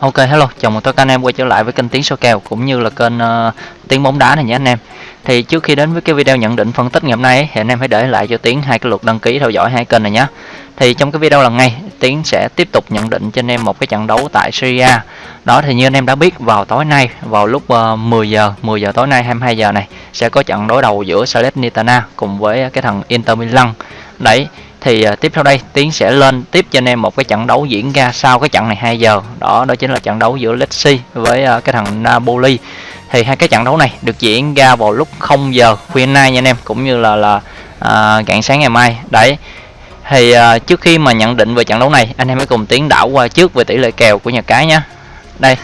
Ok hello, chào mừng tất cả anh em quay trở lại với kênh Tiếng số kèo cũng như là kênh uh, Tiếng bóng đá này nhé anh em. Thì trước khi đến với cái video nhận định phân tích ngày hôm nay ấy, thì anh em hãy để lại cho Tiếng hai cái lượt đăng ký theo dõi hai kênh này nhé. Thì trong cái video lần này Tiến sẽ tiếp tục nhận định cho anh em một cái trận đấu tại Syria. Đó thì như anh em đã biết vào tối nay vào lúc ờ, uh, 10 giờ 10 giờ tối nay 22 giờ này sẽ có trận đối đầu giữa Salernitana cùng với cái thằng Inter Milan. Đấy thì uh, tiếp theo đây tiến sẽ lên tiếp cho anh em một cái trận đấu diễn ra sau cái trận này 2 giờ. Đó đó chính là trận đấu giữa Lecce với uh, cái thằng Napoli. Thì hai cái trận đấu này được diễn ra vào lúc 0 giờ khuya nay nha anh em cũng như là là uh, rạng sáng ngày mai. Đấy. Thì uh, trước khi mà nhận định về trận đấu này anh em hãy cùng tiến đảo qua trước về tỷ lệ kèo của nhà cái nhé đây.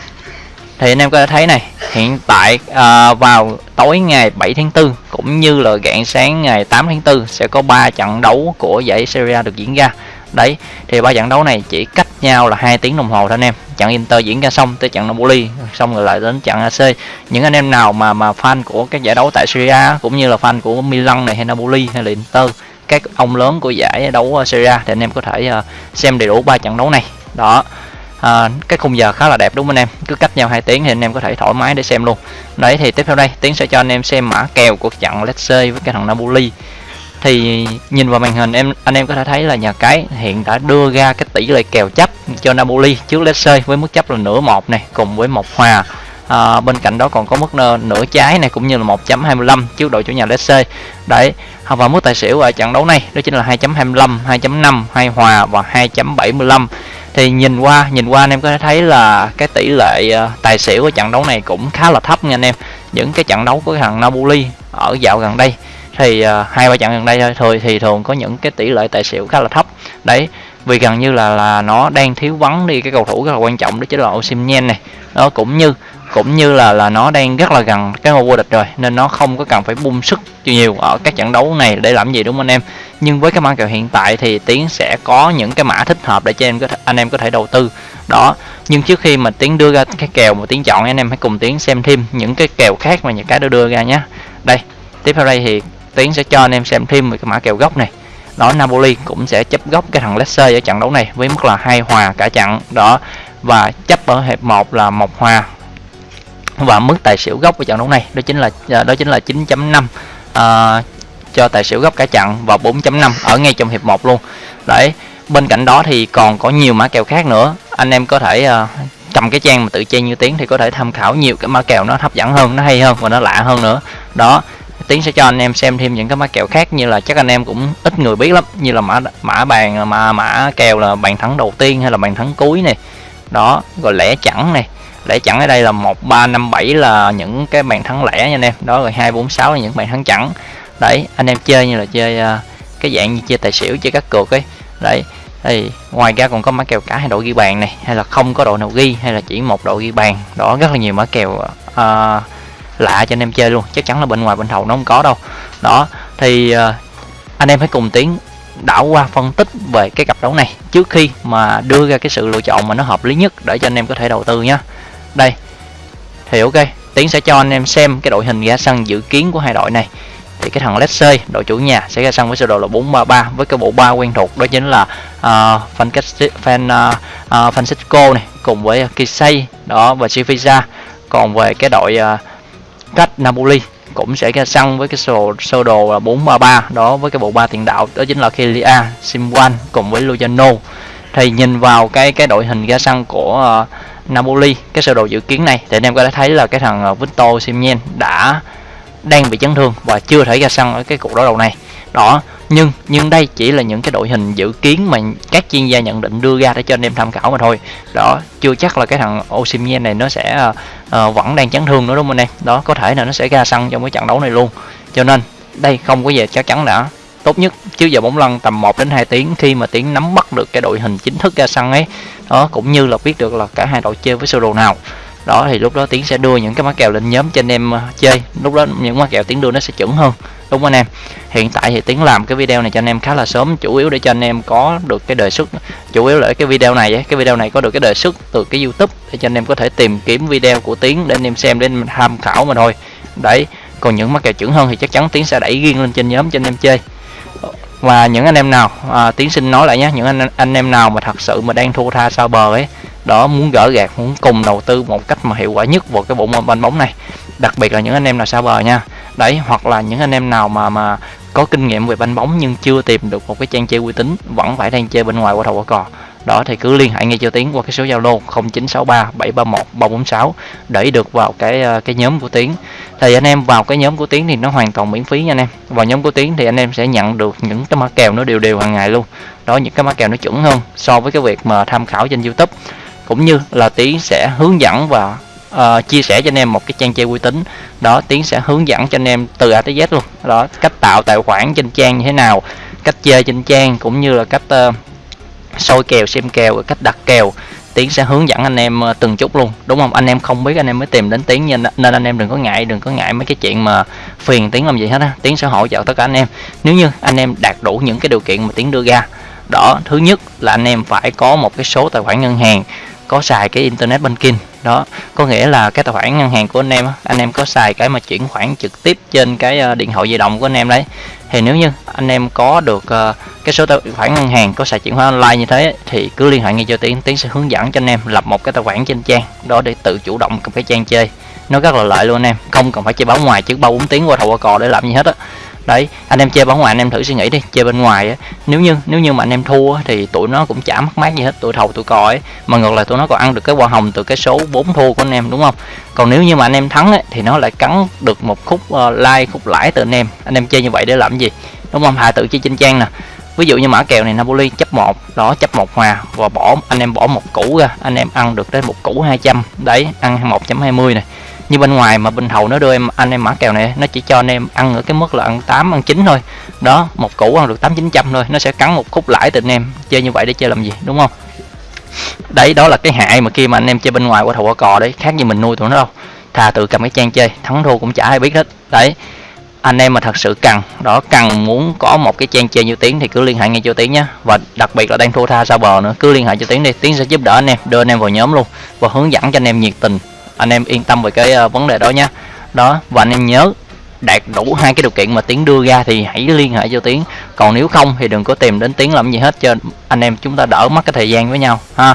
Thì anh em có thể thấy này hiện tại à, vào tối ngày 7 tháng 4 cũng như là rạng sáng ngày 8 tháng 4 sẽ có 3 trận đấu của giải Serie A được diễn ra. Đấy, thì ba trận đấu này chỉ cách nhau là hai tiếng đồng hồ thôi anh em. Trận Inter diễn ra xong tới trận Napoli, xong rồi lại đến trận AC những anh em nào mà mà fan của các giải đấu tại Serie A, cũng như là fan của Milan này hay Napoli hay là Inter, các ông lớn của giải đấu Serie A thì anh em có thể ờ, xem đầy đủ ba trận đấu này. Đó à, cái khung giờ khá là đẹp đúng không anh em? Cứ cách nhau hai tiếng thì anh em có thể thoải mái để xem luôn. Đấy thì tiếp theo đây tiến sẽ cho anh em xem mã kèo của trận Lecce với cái thằng Napoli. Thì nhìn vào màn hình em anh em có thể thấy là nhà cái hiện đã đưa ra cái tỷ lệ kèo chấp cho Napoli trước Lecce với mức chấp là nửa một này cùng với một hòa. À, bên cạnh đó còn có mức nửa trái này cũng như là 1.25 trước đội chủ nhà Lecce đấy và mức tài xỉu ở trận đấu này đó chính là 2.25 2.5 2 hòa và 2.75 thì nhìn qua nhìn qua anh em có thể thấy là cái tỷ lệ ờ, tài xỉu của trận đấu này cũng khá là thấp nha anh em. Những cái trận đấu của thằng Napoli ở dạo gần đây. Thì ờ, hai, ba trận gần đây thôi thì thường có những cái tỷ lệ tài xỉu khá là thấp. Đấy, vì gần như là là nó đang thiếu vắng đi cái cầu thủ rất là quan trọng đó chính là Osimhen này. Nó cũng như cũng như là là nó đang rất là gần cái ngôi vô địch rồi nên nó không có cần phải bung sức nhiều ở các trận đấu này để làm gì đúng không anh em? Nhưng với cái mã kèo hiện tại thì tiến sẽ có những cái mã thích hợp để cho em có thể, anh em có thể đầu tư. Đó nhưng trước khi mà tiến đưa ra cái kèo mà tiến chọn anh em hãy cùng tiến xem thêm những cái kèo khác mà những cái đã đưa ra nhé. Đây tiếp theo đây thì tiến sẽ cho anh em xem thêm một cái mã kèo gốc này. Đó Napoli cũng sẽ chấp gốc cái thằng Leicester ở trận đấu này với mức là hai hòa cả trận. Đó và chấp ở hiệp 1 là một hòa và mức tài xỉu gốc của trận đấu này đó chính là à, đó chính là 9.5 à, cho tài xỉu gốc cả trận và 4.5 ở ngay trong hiệp 1 luôn. Đấy bên cạnh đó thì còn có nhiều mã kèo khác nữa. Anh em có thể à, cầm cái trang mà tự chơi như tiếng thì có thể tham khảo nhiều cái mã kèo nó hấp dẫn hơn nó hay hơn và nó lạ hơn nữa. Đó tiến sẽ cho anh em xem thêm những cái mã kèo khác như là chắc anh em cũng ít người biết lắm như là mã mã bàn mà mã kèo là bàn thắng đầu tiên hay là bàn thắng cuối này. Đó rồi lẻ chẳng này để chẵn ở đây là 1357 là những cái bàn thắng lẻ nha anh em. Đó rồi 246 là những bàn thắng chẵn. Đấy anh em chơi như là chơi uh, cái dạng như chơi tài xỉu chơi các cược ấy. Đấy thì ngoài ra còn có mã kèo cả hai đội ghi bàn này hay là không có đội nào ghi hay là chỉ một đội ghi bàn. Đó rất là nhiều mã kèo uh, lạ cho anh em chơi luôn. Chắc chắn là bên ngoài bên thầu nó không có đâu. Đó thì uh, anh em hãy cùng tiến đảo qua phân tích về cái cặp đấu này trước khi mà đưa ra cái sự lựa chọn mà nó hợp lý nhất để cho anh em có thể đầu tư nhé đây. Thì ok tiến sẽ cho anh em xem cái đội hình ra sân dự kiến của hai đội này. Thì cái thằng Leicester đội chủ nhà sẽ ra sân với sơ đồ là 433 với cái bộ ba quen thuộc đó chính là uh, Fan uh, uh, Francisco này cùng với ờ, Kisei đó và Sivisa còn về cái đội uh, cách Napoli cũng sẽ ra sân với cái sơ, sơ đồ là 433 đó với cái bộ ba tiền đạo đó chính là Kelia, Simwan cùng với Lujano thì nhìn vào cái cái đội hình ra sân của uh, Napoli cái sơ đồ dự kiến này thì anh em có thể thấy là cái thằng ờ, Victor Simien đã đang bị chấn thương và chưa thể ra sân ở cái cuộc đối đầu này. Đó nhưng nhưng đây chỉ là những cái đội hình dự kiến mà các chuyên gia nhận định đưa ra để cho anh em tham khảo mà thôi. Đó chưa chắc là cái thằng Osimhen này nó sẽ uh, vẫn đang chấn thương nữa đúng không anh em? Đó có thể là nó sẽ ra sân trong cái trận đấu này luôn. Cho nên đây không có gì chắc chắn đã tốt nhất chứ giờ bóng lăn tầm 1 đến 2 tiếng khi mà tiến nắm bắt được cái đội hình chính thức ra sân ấy. Đó cũng như là biết được là cả hai đội chơi với sơ đồ nào. Đó thì lúc đó tiến sẽ đưa những cái má kèo lên nhóm cho anh em ờ, chơi. Lúc đó những má kèo tiến đưa nó sẽ chuẩn hơn. Đúng không anh em? Hiện tại thì tiến làm cái video này cho anh em khá là sớm chủ yếu để cho anh em có được cái đề xuất. Chủ yếu là cái video này ấy, cái video này có được cái đề xuất từ cái youtube để cho anh em có thể tìm kiếm video của tiến để anh em xem để tham khảo mà thôi. Đấy còn những mắc kèo chuẩn hơn thì chắc chắn tiến sẽ đẩy riêng lên trên nhóm cho anh em chơi và những anh em nào à, tiến sinh nói lại nhé những anh anh em nào mà thật sự mà đang thua tha sao bờ ấy đó muốn gỡ gạt muốn cùng đầu tư một cách mà hiệu quả nhất vào cái bộ môn banh bóng này. Đặc biệt là những anh em nào sao bờ nha. Đấy hoặc là những anh em nào mà mà có kinh nghiệm về banh bóng nhưng chưa tìm được một cái trang chơi uy tín vẫn phải đang chơi bên ngoài qua thầu qua cò đó thì cứ liên hệ ngay cho tiến qua cái số zalo 0963 731 346 để được vào cái ờ, cái nhóm của tiến. Thì anh em vào cái nhóm của tiến thì nó hoàn toàn miễn phí nha anh em. Vào nhóm của tiến thì anh em sẽ nhận được những cái mã kèo nó đều đều hàng ngày luôn. Đó những cái mã kèo nó chuẩn hơn so với cái việc mà tham khảo trên youtube. Cũng như là tiến sẽ hướng dẫn và uh, chia sẻ cho anh em một cái trang chơi uy tín. Đó tiến sẽ hướng dẫn cho anh em từ a tới z luôn. Đó cách tạo tài khoản trên trang như thế nào cách chơi trên trang cũng như là cách uh, soi kèo, xem kèo cách đặt kèo. Tiến sẽ hướng dẫn anh em ờ, từng chút luôn, đúng không? Anh em không biết anh em mới tìm đến tiến nên nên anh em đừng có ngại, đừng có ngại mấy cái chuyện mà phiền tiến làm gì hết á. Tiến sẽ hỗ trợ tất cả anh em. Nếu như anh em đạt đủ những cái điều kiện mà tiến đưa ra, đó, thứ nhất là anh em phải có một cái số tài khoản ngân hàng, có xài cái internet banking, đó. Có nghĩa là cái tài khoản ngân hàng của anh em anh em có xài cái mà chuyển khoản trực tiếp trên cái ờ, điện thoại di động của anh em đấy thì nếu như anh em có được uh, cái số tài khoản ngân hàng có xài chuyển khoản online như thế thì cứ liên hệ ngay cho tiến. Tiến sẽ hướng dẫn cho anh em lập một cái tài khoản trên trang đó để tự chủ động cầm cái trang chơi. Nó rất là lợi luôn anh em không cần phải chơi báo ngoài chứ bao bốn tiếng qua thầu qua cò để làm gì hết á đấy anh em chơi bóng ngoài anh em thử suy nghĩ đi chơi bên ngoài á nếu như nếu như mà anh em thua thì tụi nó cũng chả mất mát gì hết tụi thầu tụi cò ấy. Mà ngược lại tụi nó còn ăn được cái hoa hồng từ cái số 4 thua của anh em đúng không? Còn nếu như mà anh em thắng ấy, thì nó lại cắn được một khúc uh, like khúc lãi từ anh em. Anh em chơi như vậy để làm gì? Đúng không? Hà tự chơi trên trang nè. Ví dụ như mã kèo này Napoli chấp một đó chấp một hòa và bỏ anh em bỏ một củ ra anh em ăn được đến một củ 200 đấy ăn 1.20 này như bên ngoài mà bên hầu nó đưa em, anh em mã kèo này, nó chỉ cho anh em ăn ở cái mức là ăn 8 ăn 9 thôi. Đó, một củ ăn được 8 900 thôi, nó sẽ cắn một khúc lãi từ anh em. Chơi như vậy để chơi làm gì, đúng không? Đấy, đó là cái hại mà khi mà anh em chơi bên ngoài qua thầu qua cò đấy, khác như mình nuôi tụi nó đâu. Thà tự cầm cái trang chơi, thắng thua cũng chả ai biết hết. Đấy, anh em mà thật sự cần, đó, cần muốn có một cái trang chơi như tiếng thì cứ liên hệ ngay cho tiếng nhé và đặc biệt là đang thua tha sao bờ nữa, cứ liên hệ cho tiếng đi tiếng sẽ giúp đỡ anh em, đưa anh em vào nhóm luôn và hướng dẫn cho anh em nhiệt tình anh em yên tâm về cái ờ, vấn đề đó nhé đó và anh em nhớ đạt đủ hai cái điều kiện mà tiến đưa ra thì hãy liên hệ cho tiến. Còn nếu không thì đừng có tìm đến tiến làm gì hết cho anh em chúng ta đỡ mất cái thời gian với nhau ha.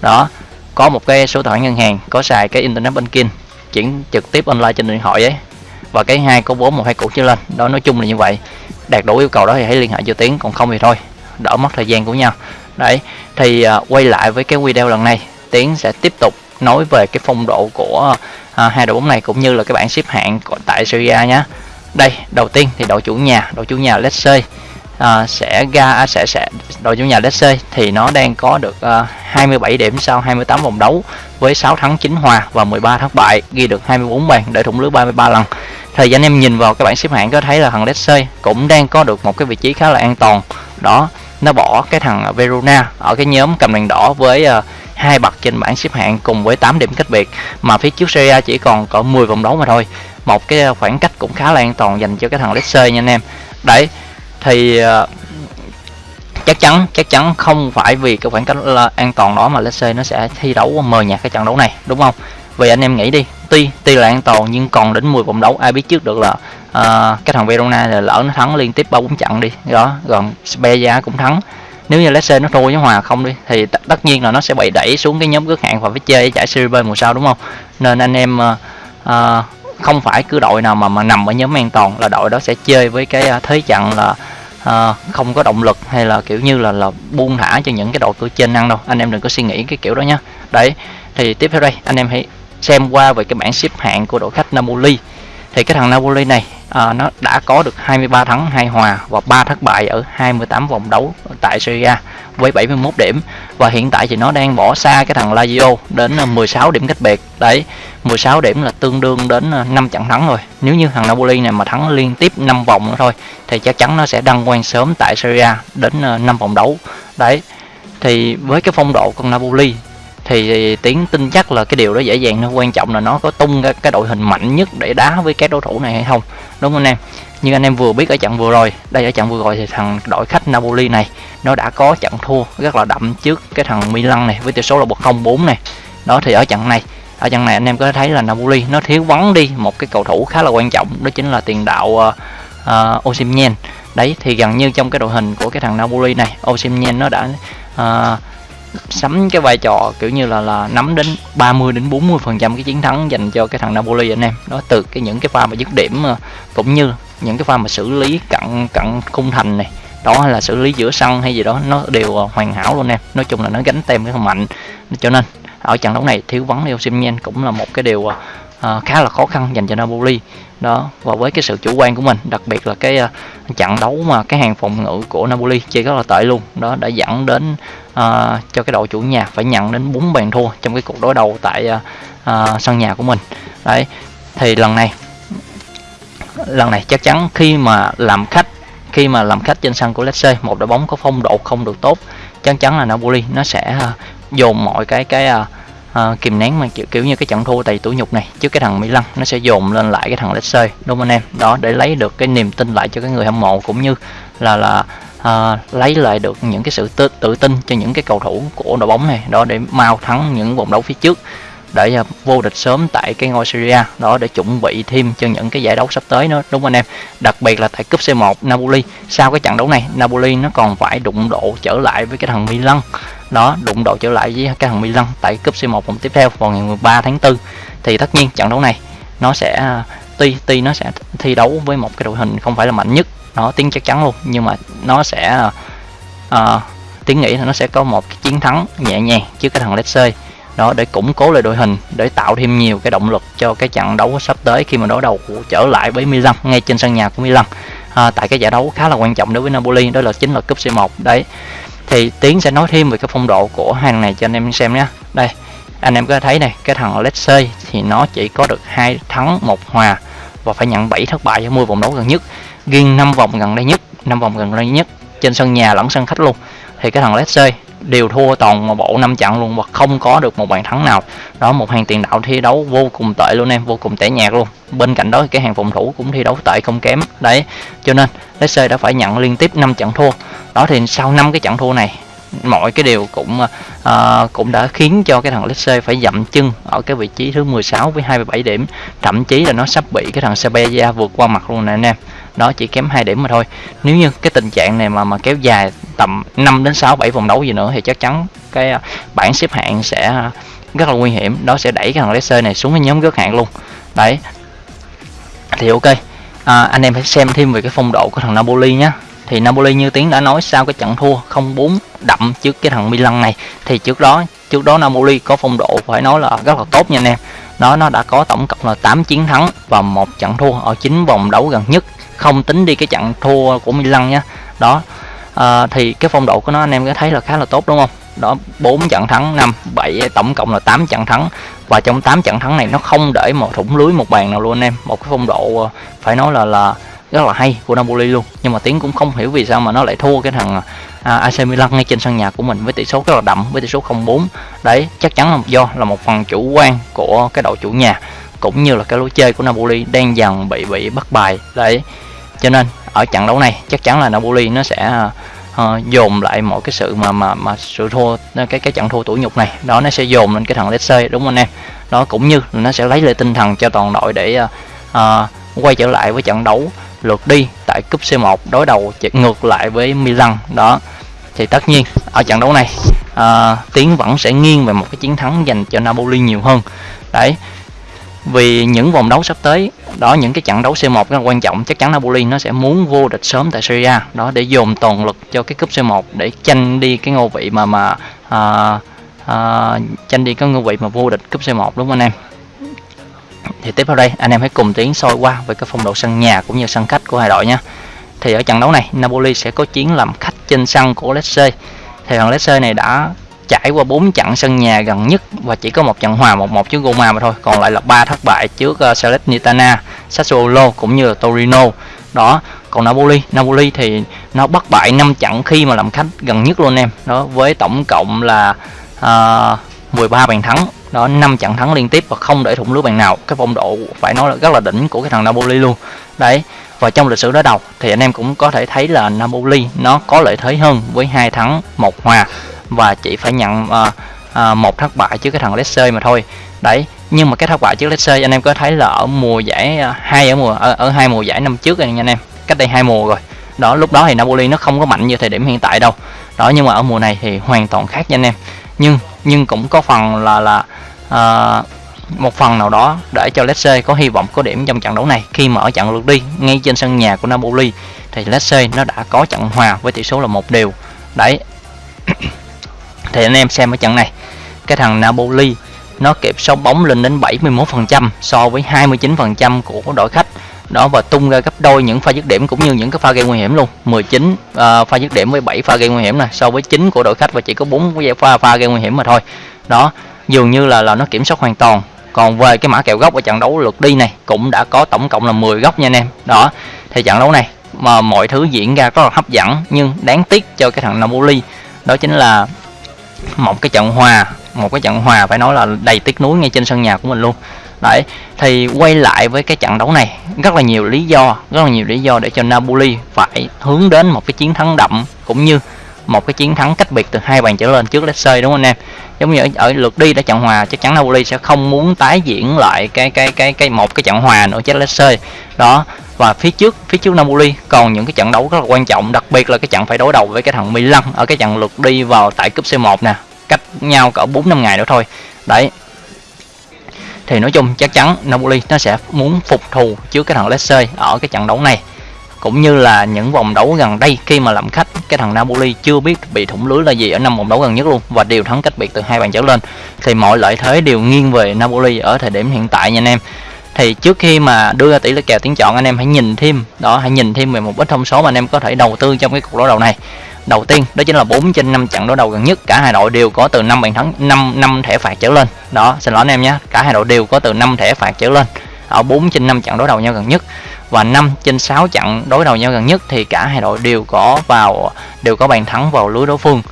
Đó có một cái số tài khoản ngân hàng có xài cái internet banking chuyển trực tiếp online trên điện thoại ấy. Và cái hai có bốn một hai cũ trở lên. Đó nói chung là như vậy. Đạt đủ yêu cầu đó thì hãy liên hệ cho tiến còn không thì thôi đỡ mất thời gian của nhau. Đấy thì uh, quay lại với cái video lần này tiến sẽ tiếp tục nói về cái phong độ của à, hai đội bóng này cũng như là cái bảng xếp hạng tại Serie A nhé đây đầu tiên thì đội chủ nhà đội chủ nhà Lecce à, sẽ ra à, sẽ sẽ đội chủ nhà Lecce thì nó đang có được à, 27 điểm sau 28 vòng đấu với 6 thắng 9 hòa và 13 thất bại ghi được 24 bàn để thủng lưới 33 lần. Thời gian em nhìn vào cái bảng xếp hạng có thấy là thằng Lecce cũng đang có được một cái vị trí khá là an toàn. Đó nó bỏ cái thằng Verona ở cái nhóm cầm đèn đỏ với uh, hai bậc trên bảng xếp hạng cùng với 8 điểm cách biệt mà phía trước Serie A chỉ còn có 10 vòng đấu mà thôi. Một cái ờ, khoảng cách cũng khá là an toàn dành cho cái thằng Lecce nha anh em. Đấy thì ờ, chắc chắn chắc chắn không phải vì cái khoảng cách là an toàn đó mà Lecce nó sẽ thi đấu mờ nhạt cái trận đấu này đúng không? Vì anh em nghĩ đi tuy tuy là an toàn nhưng còn đến 10 vòng đấu ai biết trước được là uh, cái thằng Verona là lỡ nó thắng liên tiếp ba bốn trận đi. Đó còn Spezia cũng thắng nếu như Lecce nó thua với hòa không đi thì tất nhiên là nó sẽ bị đẩy xuống cái nhóm cướp hạng và phải chơi giải Serie B mùa sau đúng không? Nên anh em uh, uh, không phải cứ đội nào mà mà nằm ở nhóm an toàn là đội đó sẽ chơi với cái ờ, thế trận là uh, không có động lực hay là kiểu như là là buông thả cho những cái đội cửa trên ăn đâu. Anh em đừng có suy nghĩ cái kiểu đó nhá. Đấy thì tiếp theo đây anh em hãy xem qua về cái bảng xếp hạng của đội khách Napoli thì cái thằng Napoli này à, nó đã có được 23 thắng 2 hòa và 3 thất bại ở 28 vòng đấu tại Serie A với 71 điểm. Và hiện tại thì nó đang bỏ xa cái thằng Lazio đến à, 16 điểm cách biệt. Đấy 16 điểm là tương đương đến à, 5 trận thắng rồi. Nếu như thằng Napoli này mà thắng liên tiếp 5 vòng nữa thôi thì chắc chắn nó sẽ đăng quang sớm tại Serie A đến à, 5 vòng đấu. Đấy thì với cái phong độ con Napoli thì tiến tin chắc là cái điều đó dễ dàng nó quan trọng là nó có tung cái, cái đội hình mạnh nhất để đá với các đối thủ này hay không đúng không anh em? Như anh em vừa biết ở trận vừa rồi đây ở trận vừa rồi thì thằng đội khách Napoli này nó đã có trận thua rất là đậm trước cái thằng Milan này với tỷ số là 1-0-4 này. Đó thì ở trận này ở trận này anh em có thấy là Napoli nó thiếu vắng đi một cái cầu thủ khá là quan trọng đó chính là tiền đạo uh, uh, Osimhen. Đấy thì gần như trong cái đội hình của cái thằng Napoli này Osimhen nó đã uh, sắm cái vai trò kiểu như là là nắm đến 30 đến 40 phần trăm cái chiến thắng dành cho cái thằng Napoli anh em. Đó từ cái những cái pha mà dứt điểm ờ, cũng như những cái pha mà xử lý cận cận khung thành này đó hay là xử lý giữa sân hay gì đó nó đều ờ, hoàn hảo luôn em. Nói chung là nó gánh tem cái thằng mạnh. Cho nên ở trận đấu này thiếu vắng Leo Osimhen cũng là một cái điều uh, khá là khó khăn dành cho Napoli đó và với cái sự chủ quan của mình đặc biệt là cái uh, trận đấu mà cái hàng phòng ngự của Napoli chơi rất là tệ luôn. Đó đã dẫn đến uh, cho cái đội chủ nhà phải nhận đến 4 bàn thua trong cái cuộc đối đầu tại uh, uh, sân nhà của mình. Đấy thì lần này lần này chắc chắn khi mà làm khách khi mà làm khách trên sân của Lecce một đội bóng có phong độ không được tốt chắc chắn là Napoli nó sẽ uh, dồn mọi cái cái uh, uh, kìm nén mà kiểu, kiểu như cái trận thua tại tủ nhục này trước cái thằng Milan nó sẽ dồn lên lại cái thằng Lecce đúng không anh em? Đó để lấy được cái niềm tin lại cho cái người hâm mộ cũng như là là uh, lấy lại được những cái sự tự, tự tin cho những cái cầu thủ của đội bóng này đó để mau thắng những vòng đấu phía trước để ờ, vô địch sớm tại cái ngôi Syria đó để chuẩn bị thêm cho những cái giải đấu sắp tới nữa đúng không anh em? Đặc biệt là tại cúp C1 Napoli sau cái trận đấu này Napoli nó còn phải đụng độ trở lại với cái thằng Milan đó đụng độ trở lại với cái thằng Milan tại cúp C1 vòng tiếp theo vào ngày 13 tháng 4 thì tất nhiên trận đấu này nó sẽ à, tuy tuy nó sẽ thi đấu với một cái đội hình không phải là mạnh nhất nó tiếng chắc chắn luôn nhưng mà nó sẽ à, uh, tiếng nghĩ là nó sẽ có một cái chiến thắng nhẹ nhàng trước cái thằng Leicester đó để củng cố lại đội hình để tạo thêm nhiều cái động lực cho cái trận đấu sắp tới khi mà đối đầu trở lại với Milan ngay trên sân nhà của Milan à, tại cái giải đấu khá là quan trọng đối với Napoli đó là chính là cúp C1 đấy thì tiến sẽ nói thêm về cái phong độ của hàng này cho anh em xem nhé. Đây, anh em có thấy này, cái thằng Lecce thì nó chỉ có được hai thắng một hòa và phải nhận 7 thất bại ở 10 vòng đấu gần nhất. Riêng 5 vòng gần đây nhất 5 vòng gần đây nhất trên sân nhà lẫn sân khách luôn. Thì cái thằng Lecce đều thua toàn một bộ năm trận luôn và không có được một bàn thắng nào. Đó một hàng tiền đạo thi đấu vô cùng tệ luôn em vô cùng tẻ nhạt luôn. Bên cạnh đó cái hàng phòng thủ cũng thi đấu tệ không kém. Đấy cho nên Leicester đã phải nhận liên tiếp 5 trận thua. Đó thì sau năm cái trận thua này mọi cái điều cũng uh, cũng đã khiến cho cái thằng Leicester phải dậm chân ở cái vị trí thứ 16 với 27 điểm. Thậm chí là nó sắp bị cái thằng Sevilla vượt qua mặt luôn nè anh em. Đó chỉ kém hai điểm mà thôi. Nếu như cái tình trạng này mà mà kéo dài tầm 5 đến 6 7 vòng đấu gì nữa thì chắc chắn cái à, bảng xếp hạng sẽ rất là nguy hiểm. Đó sẽ đẩy cái thằng Leicester này xuống cái nhóm rớt hạng luôn. Đấy. Thì ok. À, anh em phải xem thêm về cái phong độ của thằng Napoli nhé thì Napoli như tiếng đã nói sau cái trận thua 0-4 đậm trước cái thằng Milan này thì trước đó trước đó Napoli có phong độ phải nói là rất là tốt nha anh em. Đó nó đã có tổng cộng là 8 chiến thắng và một trận thua ở chín vòng đấu gần nhất. Không tính đi cái trận thua của Milan nhé đó à, thì cái phong độ của nó anh em có thấy là khá là tốt đúng không? Đó 4 trận thắng 5 7 tổng cộng là 8 trận thắng. Và trong 8 trận thắng này nó không để một thủng lưới một bàn nào luôn anh em. Một cái phong độ ờ, phải nói là là rất là hay của Napoli luôn. Nhưng mà Tiến cũng không hiểu vì sao mà nó lại thua cái thằng à, AC Milan ngay trên sân nhà của mình với tỷ số rất là đậm với tỷ số 0-4 đấy chắc chắn là do là một phần chủ quan của cái đội chủ nhà cũng như là cái lối chơi của Napoli đang dần bị bị bắt bài. Đấy cho nên ở trận đấu này chắc chắn là Napoli nó sẽ uh, dồn lại mọi cái sự mà mà mà sự thua cái cái trận thua tuổi nhục này. Đó nó sẽ dồn lên cái thằng Lecce đúng không anh em? Đó cũng như nó sẽ lấy lại tinh thần cho toàn đội để uh, uh, quay trở lại với trận đấu lượt đi tại cúp C1 đối đầu ngược lại với Milan. Đó thì tất nhiên ở trận đấu này uh, Tiến vẫn sẽ nghiêng về một cái chiến thắng dành cho Napoli nhiều hơn. Đấy vì những vòng đấu sắp tới đó những cái trận đấu C1 rất là quan trọng. Chắc chắn Napoli nó sẽ muốn vô địch sớm tại Serie A. Đó để dồn toàn lực cho cái cúp C1 để tranh đi cái ngôi vị mà mà à, à, tranh đi cái ngôi vị mà vô địch cúp C1 đúng không anh em? Thì tiếp theo đây anh em hãy cùng tiến soi qua về cái phong độ sân nhà cũng như sân khách của hai đội nhé. Thì ở trận đấu này Napoli sẽ có chiến làm khách trên sân của Lecce thì thằng Lecce này đã trải qua 4 trận sân nhà gần nhất và chỉ có một trận hòa 1-1 trước Roma mà thôi. Còn lại là ba thất bại trước uh, Salernitana, Sassuolo cũng như là Torino. Đó còn Napoli. Napoli thì nó bất bại 5 trận khi mà làm khách gần nhất luôn em. Đó với tổng cộng là ờ, uh, 13 bàn thắng. Đó 5 trận thắng liên tiếp và không để thủng lưới bàn nào. Cái phong độ phải nói là rất là đỉnh của cái thằng Napoli luôn. Đấy và trong lịch sử đối đầu thì anh em cũng có thể thấy là Napoli nó có lợi thế hơn với hai thắng một hòa và chỉ phải nhận uh, uh, một thất bại trước cái thằng Lecce mà thôi. Đấy nhưng mà cái thất bại trước Lecce anh em có thấy là ở mùa giải ờ, hai ở mùa ở, ở hai mùa giải năm trước này nha anh em cách đây hai mùa rồi. Đó lúc đó thì Napoli nó không có mạnh như thời điểm hiện tại đâu. Đó nhưng mà ở mùa này thì hoàn toàn khác nha anh em. Nhưng nhưng cũng có phần là là uh, một phần nào đó để cho Lecce có hy vọng có điểm trong trận đấu này. Khi mà ở trận lượt đi ngay trên sân nhà của Napoli thì Lecce nó đã có trận hòa với tỷ số là một đều. Đấy thì anh em xem ở trận này. Cái thằng Napoli nó kịp sóng bóng lên đến 71% so với 29% của đội khách. Đó và tung ra gấp đôi những pha dứt điểm cũng như những cái pha gây nguy hiểm luôn. 19 uh, à, pha dứt điểm với 7 pha gây nguy hiểm này so với 9 của đội khách và chỉ có 4 pha pha gây nguy hiểm mà thôi. Đó dường như là là nó kiểm soát hoàn toàn. Còn về cái mã kèo góc ở trận đấu lượt đi này cũng đã có tổng cộng là 10 góc nha anh em. Đó thì trận đấu này mà mọi thứ diễn ra rất là hấp dẫn nhưng đáng tiếc cho cái thằng Napoli đó chính là một cái trận hòa, một cái trận hòa phải nói là đầy tiếc nuối ngay trên sân nhà của mình luôn. Đấy, thì quay lại với cái trận đấu này, rất là nhiều lý do, rất là nhiều lý do để cho Napoli phải hướng đến một cái chiến thắng đậm cũng như một cái chiến thắng cách biệt từ hai bàn trở lên trước Lecce đúng không anh em? Giống như ở, ở lượt đi đã trận hòa chắc chắn Napoli sẽ không muốn tái diễn lại cái cái cái cái một cái trận hòa nữa trước Lecce đó và phía trước phía trước Napoli còn những cái trận đấu rất là quan trọng đặc biệt là cái trận phải đối đầu với cái thằng Milan ở cái trận lượt đi vào tại cúp C1 nè cách nhau cỡ 4 năm ngày nữa thôi. Đấy. Thì nói chung chắc chắn Napoli nó sẽ muốn phục thù trước cái thằng Lecce ở cái trận đấu này cũng như là những vòng đấu gần đây khi mà làm khách, cái thằng Napoli chưa biết bị thủng lưới là gì ở năm vòng đấu gần nhất luôn. Và đều thắng cách biệt từ hai bàn trở lên. Thì mọi lợi thế đều nghiêng về Napoli ở thời điểm hiện tại nha anh em. Thì trước khi mà đưa ra tỷ lệ kèo tiếng chọn, anh em hãy nhìn thêm, đó, hãy nhìn thêm về một ít thông số mà anh em có thể đầu tư trong cái cuộc đối đầu này. Đầu tiên, đó chính là 4 trên 5 trận đối đầu gần nhất, cả hai đội đều có từ 5 bàn thắng 5 năm thẻ phạt trở lên. Đó, xin lỗi anh em nhé, cả hai đội đều có từ 5 thẻ phạt trở lên ở 4 trên 5 trận đối đầu nhau gần nhất và 5 trên 6 trận đối đầu nhau gần nhất thì cả hai đội đều có vào, đều có bàn thắng vào lưới đối phương.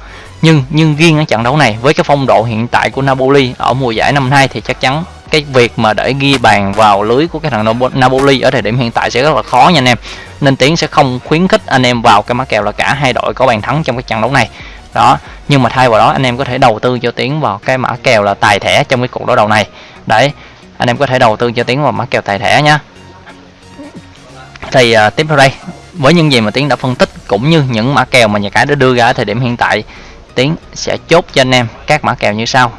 Nhưng nhưng riêng ở trận đấu này, với cái phong độ hiện tại của Napoli ở mùa giải năm nay thì chắc chắn cái việc mà để ghi bàn vào lưới của cái thằng Napoli ở thời điểm hiện tại sẽ rất là khó nha anh em. Nên tiến sẽ không khuyến khích anh em vào cái mã kèo là cả hai đội có bàn thắng trong cái trận đấu này. Đó, nhưng mà thay vào đó anh em có thể đầu tư cho tiến vào cái mã kèo là tài thẻ trong cái cuộc đối đầu này. Đấy, anh em có thể đầu tư cho tiến vào mã kèo tài thẻ nhé thì uh, tiếp theo đây. Với những gì mà tiến đã phân tích cũng như những mã kèo mà nhà cái đã đưa ra ở thời điểm hiện tại tiến sẽ chốt cho anh em các mã kèo như sau.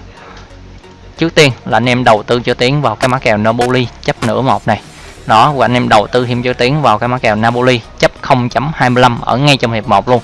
Trước tiên là anh em đầu tư cho tiến vào cái mã kèo Napoli chấp nửa một này. Đó và anh em đầu tư thêm cho tiến vào cái mã kèo Napoli chấp 0.25 ở ngay trong hiệp 1 luôn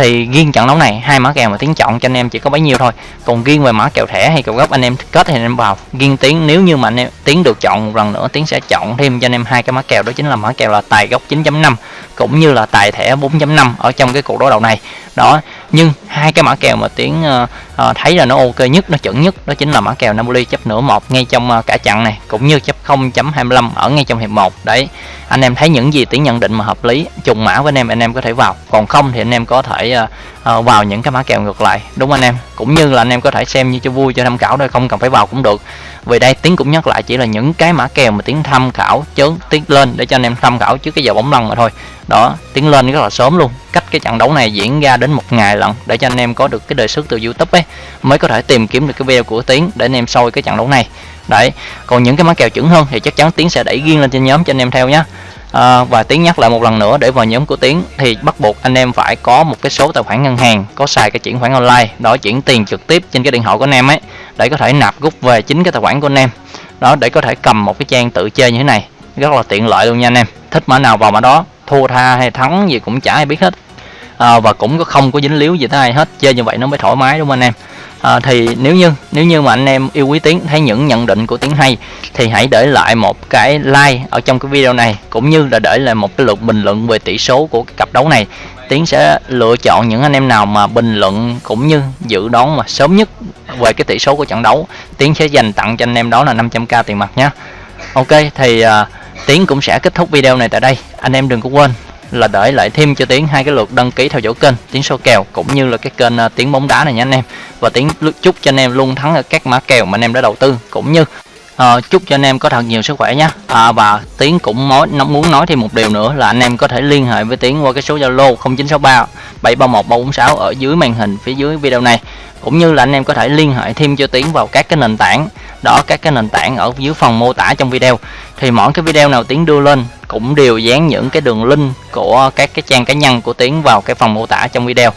thì riêng trận đấu này, hai mã kèo mà tiếng chọn cho anh em chỉ có bấy nhiêu thôi. Còn riêng về mã kèo thẻ hay kèo gốc anh em kết thì anh em vào riêng tiếng nếu như mà anh em tiếng được chọn một lần nữa tiếng sẽ chọn thêm cho anh em hai cái mã kèo, đó chính là mã kèo là tài gốc 9.5 cũng như là tài thẻ 4.5 ở trong cái cuộc đối đầu này. Đó nhưng hai cái mã kèo mà tiến uh, uh, thấy là nó ok nhất nó chuẩn nhất đó chính là mã kèo Napoli chấp nửa một ngay trong uh, cả trận này cũng như chấp 0.25 ở ngay trong hiệp 1 đấy anh em thấy những gì tiến nhận định mà hợp lý trùng mã với anh em anh em có thể vào. Còn không thì anh em có thể uh, uh, vào những cái mã kèo ngược lại đúng anh em? Cũng như là anh em có thể xem như cho vui cho tham khảo thôi không cần phải vào cũng được. Vì đây tiến cũng nhắc lại chỉ là những cái mã kèo mà tiến tham khảo chớn tiến lên để cho anh em tham khảo trước cái giờ bóng lăn mà thôi đó tiến lên rất là sớm luôn. Cách cái trận đấu này diễn ra đến một ngày lần để cho anh em có được cái đề xuất từ youtube ấy mới có thể tìm kiếm được cái video của tiến để anh em soi cái trận đấu này. Đấy còn những cái mã kèo chuẩn hơn thì chắc chắn tiến sẽ đẩy riêng lên trên nhóm cho anh em theo nhé à, và tiến nhắc lại một lần nữa để vào nhóm của tiến thì bắt buộc anh em phải có một cái số tài khoản ngân hàng có xài cái chuyển khoản online đó chuyển tiền trực tiếp trên cái điện thoại của anh em ấy để có thể nạp rút về chính cái tài khoản của anh em. Đó để có thể cầm một cái trang tự chơi như thế này rất là tiện lợi luôn nha anh em. Thích mã nào vào mã đó thua tha hay thắng gì cũng chả ai biết hết. À, và cũng có không có dính líu gì tới ai hết chơi như vậy nó mới thoải mái đúng không anh em? À, thì nếu như nếu như mà anh em yêu quý tiếng thấy những nhận định của tiếng hay thì hãy để lại một cái like ở trong cái video này cũng như là để lại một cái lượt bình luận về tỷ số của cái cặp đấu này. Tiến sẽ lựa chọn những anh em nào mà bình luận cũng như dự đoán mà sớm nhất về cái tỷ số của trận đấu. Tiến sẽ dành tặng cho anh em đó là 500k tiền mặt nhé ok thì uh, tiến cũng sẽ kết thúc video này tại đây. Anh em đừng có quên là để lại thêm cho tiến hai cái lượt đăng ký theo dõi kênh tiến số kèo cũng như là cái kênh uh, tiến bóng đá này nha anh em. Và tiến chúc cho anh em luôn thắng ở các mã kèo mà anh em đã đầu tư cũng như à, chúc cho anh em có thật nhiều sức khỏe nhé. À, và tiến cũng nói muốn nói thêm một điều nữa là anh em có thể liên hệ với tiến qua cái số zalo 0963 731 346 ở dưới màn hình phía dưới video này. Cũng như là anh em có thể liên hệ thêm cho tiến vào các cái nền tảng. Đó các cái nền tảng ở dưới phần mô tả trong video. Thì mỗi cái video nào tiến đưa lên cũng đều dán những cái đường link của các cái trang cá nhân của tiến vào cái phần mô tả trong video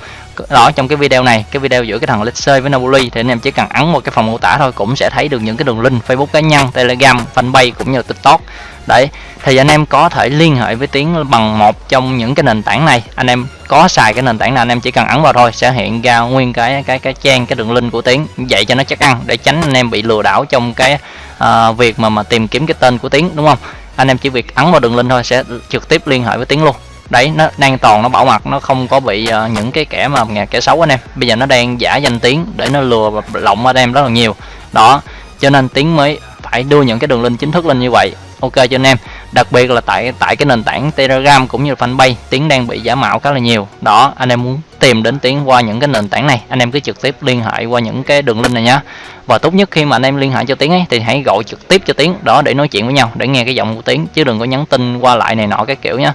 đó trong cái video này cái video giữa cái thằng Lexer với Napoli thì anh em chỉ cần ấn một cái phần mô tả thôi cũng sẽ thấy được những cái đường link Facebook cá nhân Telegram fanpage cũng như TikTok. Đấy thì anh em có thể liên hệ với tiến bằng một trong những cái nền tảng này. Anh em có xài cái nền tảng nào anh em chỉ cần ấn vào thôi sẽ hiện ra nguyên cái cái cái trang cái đường link của tiến. Vậy cho nó chắc ăn để tránh anh em bị lừa đảo trong cái uh, việc mà mà tìm kiếm cái tên của tiến đúng không? Anh em chỉ việc ấn vào đường link thôi sẽ trực tiếp liên hệ với tiến luôn đấy nó an toàn nó bảo mật nó không có bị uh, những cái kẻ mà nhà kẻ xấu anh em. Bây giờ nó đang giả danh tiếng để nó lừa và lộng anh em rất là nhiều. Đó cho nên tiếng mới phải đưa những cái đường link chính thức lên như vậy. Ok cho anh em. Đặc biệt là tại tại cái nền tảng telegram cũng như fanpage tiếng đang bị giả mạo khá là nhiều. Đó anh em muốn tìm đến tiếng qua những cái nền tảng này anh em cứ trực tiếp liên hệ qua những cái đường link này nhá. Và tốt nhất khi mà anh em liên hệ cho tiếng ấy thì hãy gọi trực tiếp cho tiếng đó để nói chuyện với nhau để nghe cái giọng của tiếng chứ đừng có nhắn tin qua lại này nọ cái kiểu nhá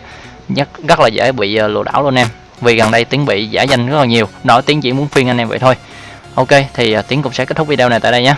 rất rất là dễ bị ờ, lừa đảo luôn em. Vì gần đây tiếng bị giả danh rất là nhiều, nói tiếng chỉ muốn phiên anh em vậy thôi. Ok, thì ờ, tiếng cũng sẽ kết thúc video này tại đây nhé.